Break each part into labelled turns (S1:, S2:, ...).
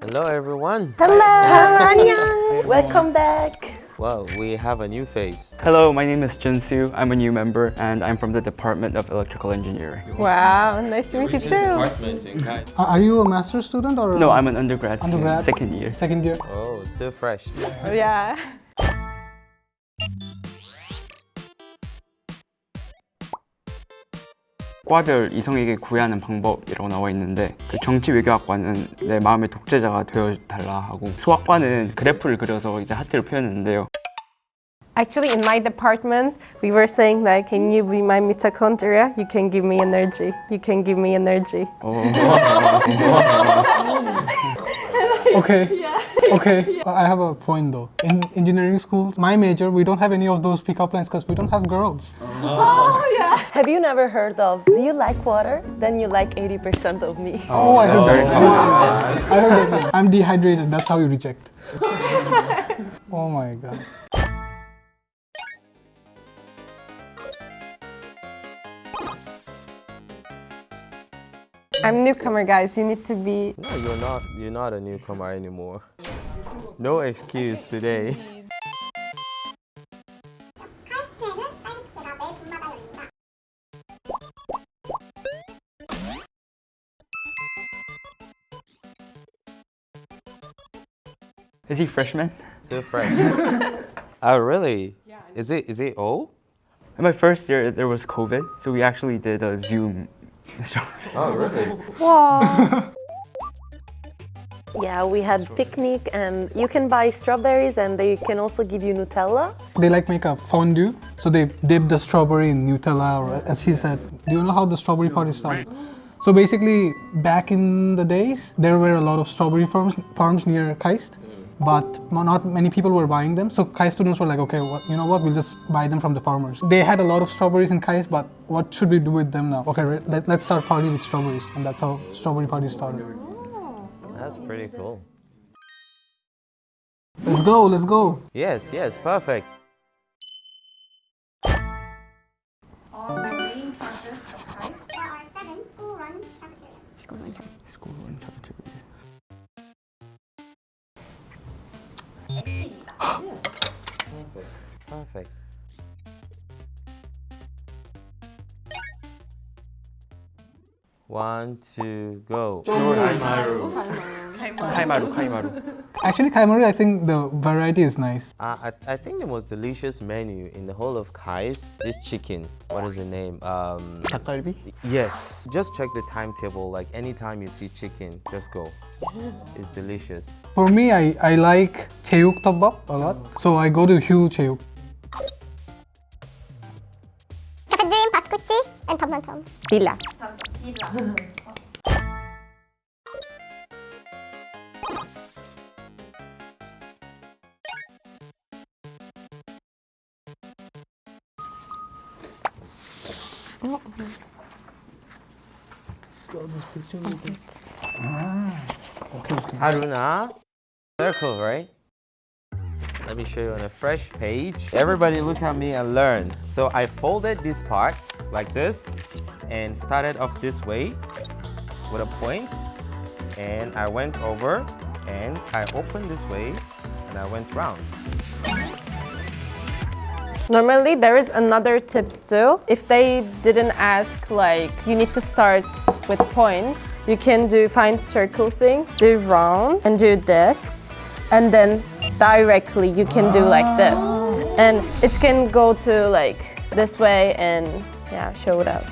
S1: Hello everyone.
S2: Hello! 안녕! Welcome back!
S1: Well, we have a new face.
S3: Hello, my name is Junsu. I'm a new member and I'm from the Department of Electrical Engineering.
S2: Wow, nice to meet you too!
S4: Uh, Are you a master's student or?
S3: No, I'm an undergrad,
S4: Undergrad?
S3: second year.
S4: second year.
S1: Oh, still fresh.
S2: Yeah.
S3: 과별 이성에게 구애하는 방법이라고 나와 있는데 그 정치 외교학과는 내 마음의 독재자가 되어 달라 하고 수학과는 그래프를 그려서 이제 하트를 표현했는데요.
S2: Actually, in my department, we were saying that, can you be my mitochondria? You can give me energy. You can give me energy.
S3: 어,
S4: Okay. Okay. Uh, I have a point though. In engineering schools, my major, we don't have any of those pickup lines because we don't have girls.
S5: Have you never heard of, do you like water? Then you like 80% of me.
S4: Oh, I heard
S3: very
S4: that.
S3: Oh, common.
S4: I heard that. I'm dehydrated. That's how you reject. oh my god.
S2: I'm newcomer, guys. You need to be.
S1: No, you're not. You're not a newcomer anymore. No excuse today.
S3: Is he freshman?
S1: Still fresh. oh, really? Yeah. Is it? Is it old?
S3: In my first year, there was COVID, so we actually did a Zoom.
S1: Oh, really?
S2: Wow.
S5: Yeah, we had picnic and you can buy strawberries and they can also give you Nutella.
S4: They like make a fondue, so they dip the strawberry in Nutella, or as she said. Do you know how the strawberry party started? So basically, back in the days, there were a lot of strawberry farms, farms near KAIST, but not many people were buying them. So KAIST students were like, okay, what, you know what? We'll just buy them from the farmers. They had a lot of strawberries in KAIST, but what should we do with them now? Okay, let, let's start party with strawberries, and that's how strawberry party started. Oh.
S1: That's pretty cool.
S4: Let's go, let's go.
S1: Yes, yes, perfect. Perfect. One, two, go.
S3: Kaimaru. Kaimaru, Kaimaru.
S4: Actually, Kaimaru, I think the variety is nice.
S1: Uh, I, I think the most delicious menu in the whole of Kai's is chicken. What is the name? Um,
S3: Takalbi?
S1: Yes. Just check the timetable. Like, anytime you see chicken, just go. It's delicious.
S4: For me, I, I like Cheyuk Tabap a lot. So I go to Hugh
S6: Cheyuk Tom.
S2: Villa.
S1: Haruna. Circle, right? Let me show you on a fresh page. Everybody look at me and learn. So I folded this part like this and started off this way with a. And I went over and I opened this way and I went round.
S2: Normally, there is another tips too. If they didn't ask, like, you need to start with point, you can do find circle thing, do round, and do this. And then directly, you can do like this. And it can go to like this way and yeah, show it up.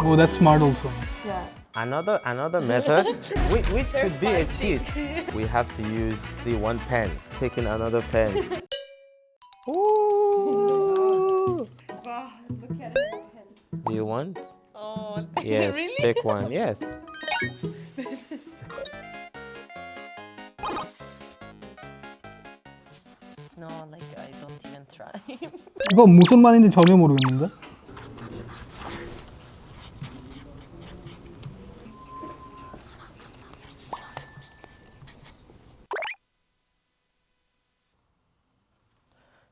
S4: Oh, that's smart also. Yeah.
S1: Another another method, which, which could be a cheat. We have to use the one pen. Taking another pen. Ooh. Do you want?
S2: Oh,
S1: Yes, take one. Yes.
S5: even try.
S4: 이거 무슨 말인지 전혀 모르겠는데?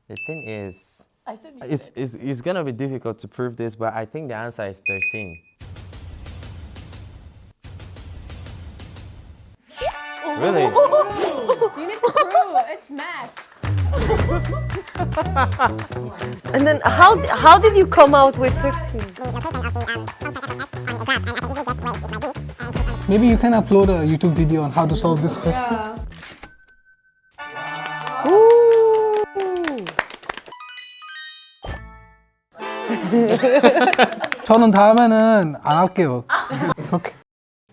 S1: The thing is,
S5: I think
S1: it's, it's, it's gonna be difficult to prove this, but I think the answer is 13. Really?
S2: You need to prove it's math.
S5: And then how how did you come out with 13?
S4: Maybe you can upload a YouTube video on how to solve this question. 저는 다음에는 안 할게요. It's okay.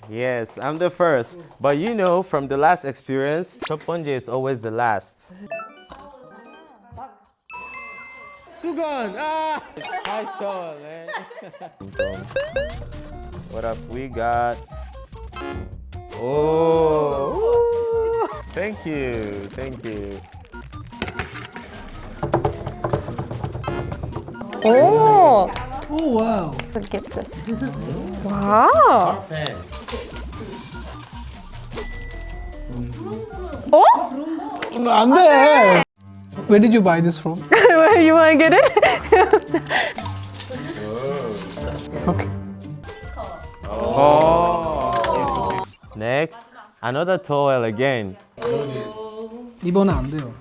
S1: Yes, I'm the first. But you know, from the last experience, 첫 번째 is always the last. Sugan! Ah! Nice tall, man. what up we got? Oh! Thank you, thank you.
S2: Oh,
S4: Oh wow.
S2: let's this. Wow.
S1: Pen.
S2: Oh,
S4: 안 돼. Where did you buy this from?
S2: Where you wanna get it?
S4: It's okay.
S1: Oh! Next, another towel again.
S4: 이번엔 안 돼요.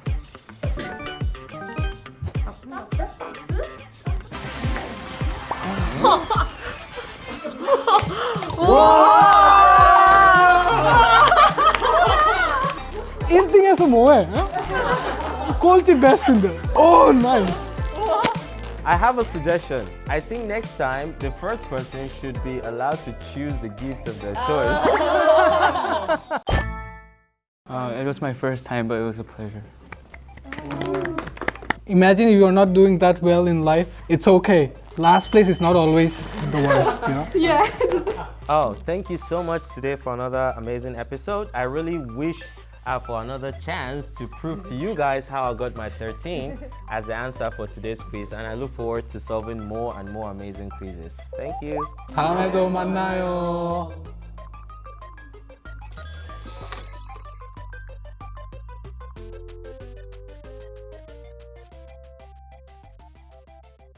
S4: 와! 1등에서 뭐해? 어? quality best in there. Oh, nice.
S1: I have a suggestion. I think next time the first person should be allowed to choose the gift of their choice.
S3: uh, it was my first time, but it was a pleasure.
S4: Imagine if you're not doing that well in life, it's okay. Last place is not always the worst, you know? Yeah.
S1: oh, thank you so much today for another amazing episode. I really wish uh, for another chance to prove to you guys how I got my 13 as the answer for today's quiz. And I look forward to solving more and more amazing quizzes. Thank you.
S4: 다음에도 만나요.